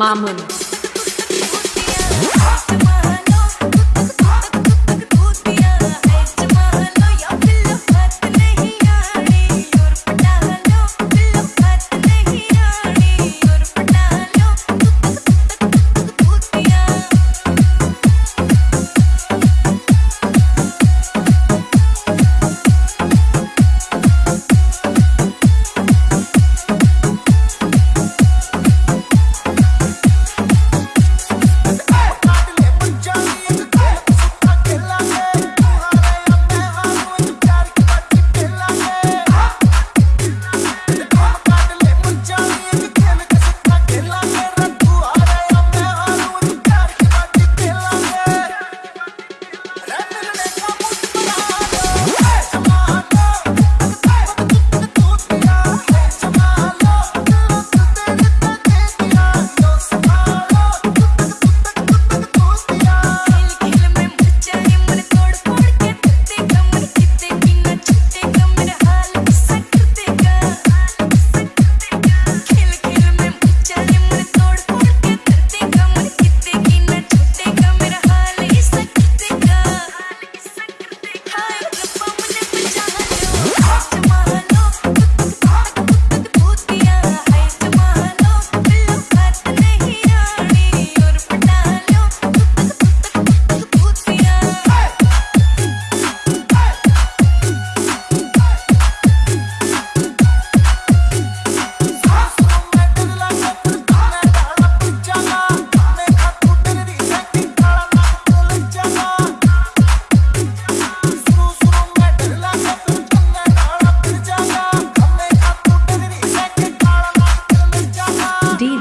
Mamun.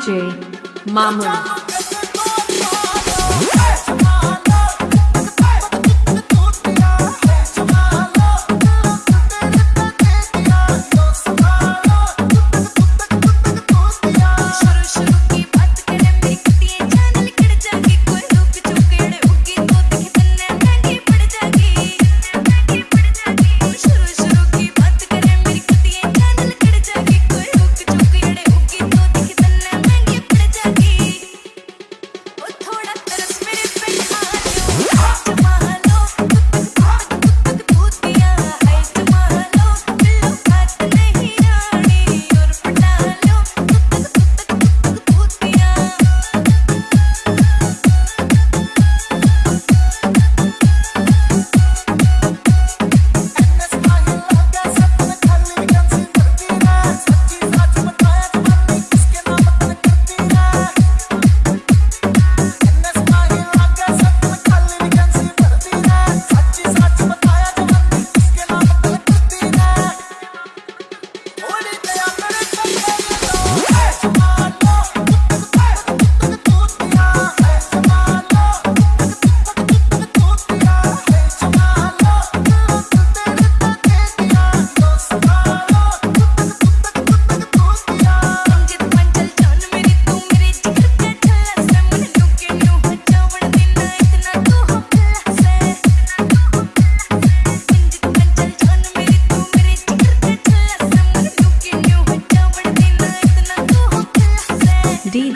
DJ Mamun.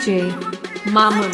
DJ Mamun.